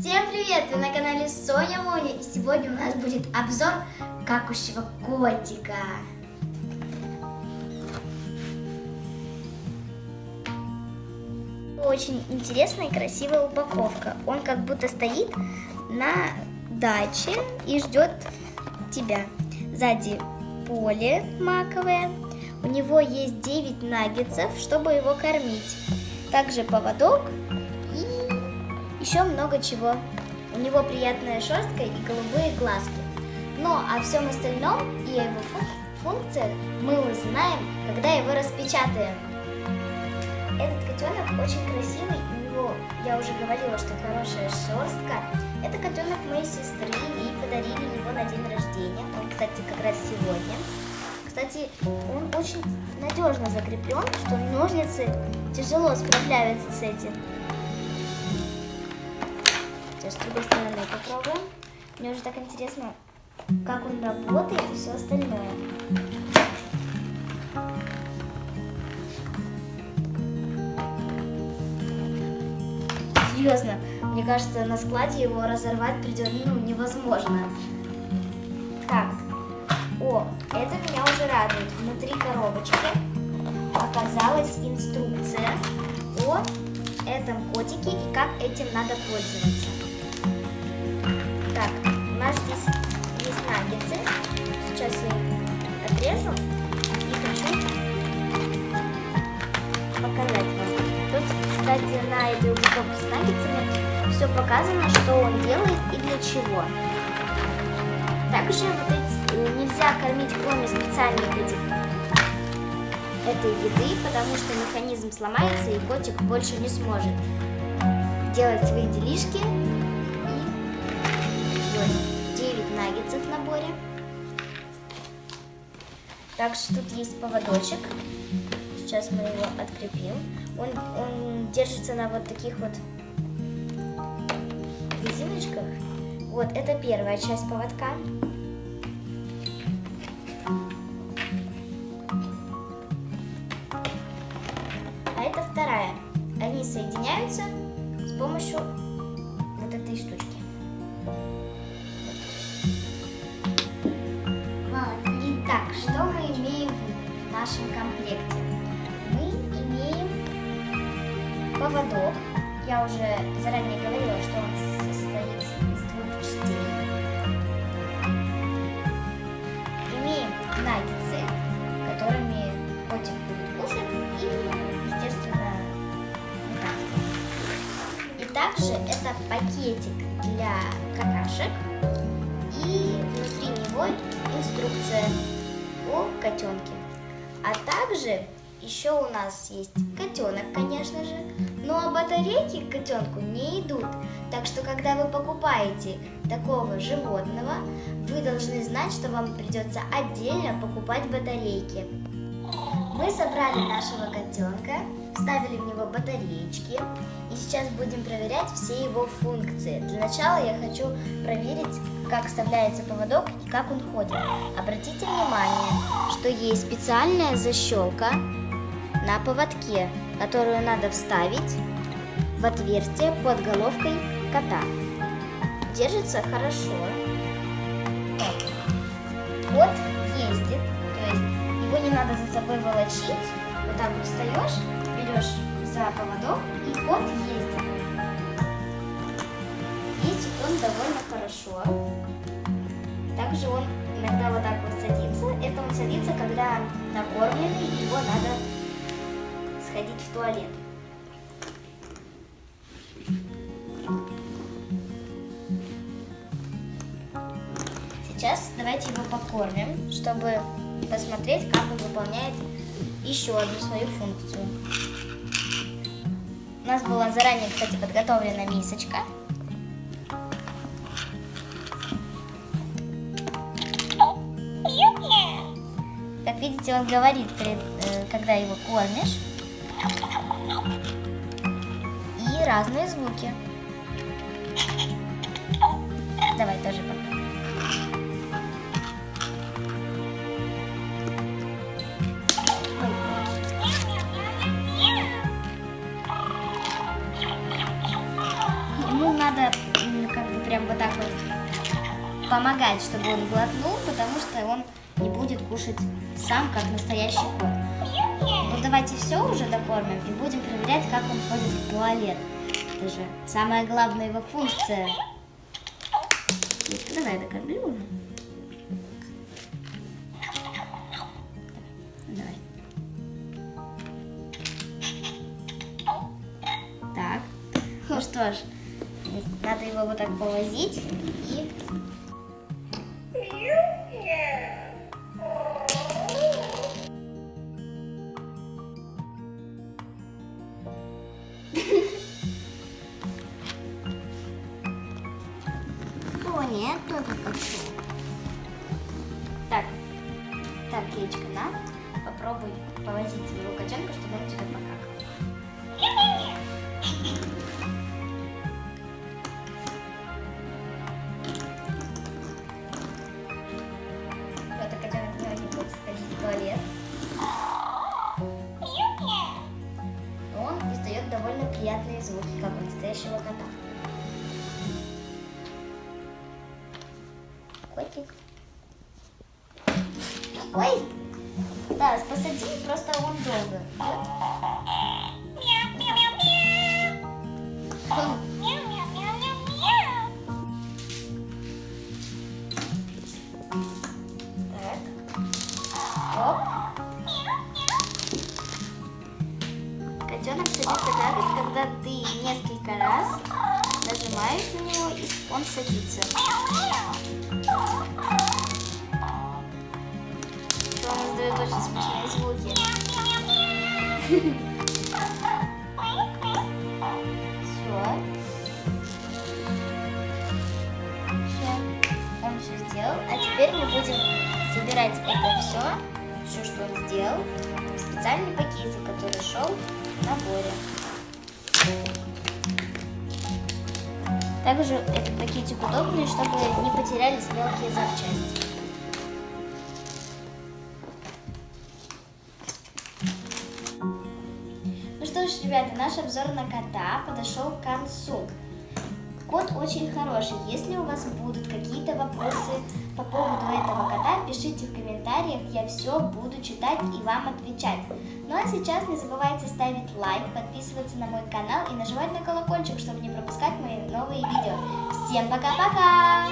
Всем привет! Вы на канале Соня Моня и сегодня у нас будет обзор какущего котика. Очень интересная и красивая упаковка. Он как будто стоит на даче и ждет тебя. Сзади поле маковое. У него есть 9 наггетсов, чтобы его кормить. Также поводок еще много чего. У него приятная шерстка и голубые глазки. Но о всем остальном и о его функциях мы узнаем, когда его распечатаем. Этот котенок очень красивый, у него, я уже говорила, что хорошая шерстка. Это котенок моей сестры, ей подарили его на день рождения. Он, кстати, как раз сегодня. Кстати, он очень надежно закреплен, что ножницы тяжело справляются с этим. С другой стороны попробуем. Мне уже так интересно, как он работает и все остальное. Серьезно, мне кажется, на складе его разорвать придет, ну, невозможно. Так, о, это меня уже радует. Внутри коробочки оказалась инструкция о этом котике и как этим надо пользоваться. Так, у нас здесь есть наггетсы. Сейчас я их отрежу и хочу показать вам. Тут, кстати, на этой упаковке с наггетсами все показано, что он делает и для чего. Также вот эти, нельзя кормить кроме специальных этих этой еды, потому что механизм сломается и котик больше не сможет делать свои делишки вот 9 наггетсов в наборе. Также тут есть поводочек. Сейчас мы его открепим. Он, он держится на вот таких вот резиночках. Вот, это первая часть поводка. А это вторая. Они соединяются с помощью вот этой штучки. Нашем комплекте? Мы имеем поводок. Я уже заранее говорила, что он состоит из двух частей. Имеем наггетсы, которыми котик будет кушать и, естественно, питаться. И также это пакетик для какашек и внутри него инструкция о котенке. А также еще у нас есть котенок, конечно же, но батарейки к котенку не идут. Так что, когда вы покупаете такого животного, вы должны знать, что вам придется отдельно покупать батарейки. Мы собрали нашего котенка, вставили в него батареечки и сейчас будем проверять все его функции. Для начала я хочу проверить, как вставляется поводок как он ходит. Обратите внимание, что есть специальная защелка на поводке, которую надо вставить в отверстие под головкой кота. Держится хорошо. Кот ездит, то есть его не надо за собой волочить. Вот так вот встаешь, берешь за поводок и кот ездит. Ездит он довольно хорошо. Также он иногда вот так вот садится. Это он садится, когда накормленный, его надо сходить в туалет. Сейчас давайте его покормим, чтобы посмотреть, как он выполняет еще одну свою функцию. У нас была заранее, кстати, подготовлена мисочка. Как видите, он говорит, э, когда его кормишь. И разные звуки. Давай тоже попробуем. Ему надо прям вот так вот помогать, чтобы он глотнул, потому что он будет кушать сам, как настоящий кот. Ну давайте все уже докормим и будем проверять, как он ходит в туалет. Это же самая главная его функция. Давай докорми уже. Давай. Так. Ну что ж, надо его вот так повозить и... тоже пошел. Так, так, Кейчка, на, попробуй повозить своего котенка, чтобы он тебя покакал. И котенок не будет сходить в туалет. Он издает довольно приятные звуки, как у настоящего кота. Котик. Ой! Да, посади, просто он долго. Котенок садится какать, когда ты несколько раз нажимаешь на него, и он садится. Он издает очень смешные звуки. Теперь мы будем собирать это все, все, что он сделал, в специальный пакетик, который шел в наборе. Также этот пакетик удобный, чтобы не потерялись мелкие запчасти. Ну что ж, ребята, наш обзор на кота подошел к концу. Кот очень хороший. Если у вас будут какие-то вопросы по поводу этого кота, пишите в комментариях, я все буду читать и вам отвечать. Ну а сейчас не забывайте ставить лайк, подписываться на мой канал и нажимать на колокольчик, чтобы не пропускать мои новые видео. Всем пока-пока!